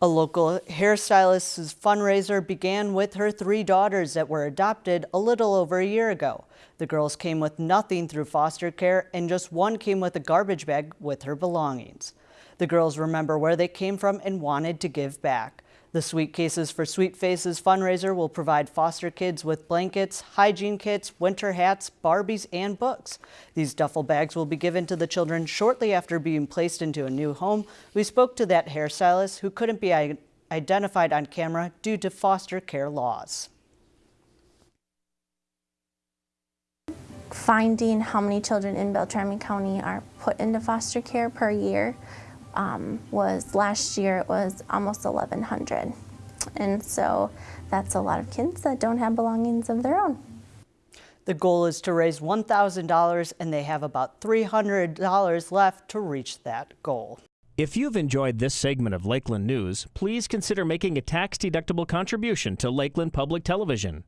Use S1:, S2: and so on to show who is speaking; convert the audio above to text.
S1: A local hairstylist's fundraiser began with her three daughters that were adopted a little over a year ago. The girls came with nothing through foster care and just one came with a garbage bag with her belongings. The girls remember where they came from and wanted to give back. The Sweet Cases for Sweet Faces fundraiser will provide foster kids with blankets, hygiene kits, winter hats, Barbies, and books. These duffel bags will be given to the children shortly after being placed into a new home. We spoke to that hairstylist who couldn't be identified on camera due to foster care laws.
S2: Finding how many children in Beltrami County are put into foster care per year um, was last year it was almost 1,100. And so that's a lot of kids that don't have belongings of their own.
S1: The goal is to raise $1,000 and they have about $300 left to reach that goal.
S3: If you've enjoyed this segment of Lakeland News, please consider making a tax-deductible contribution to Lakeland Public Television.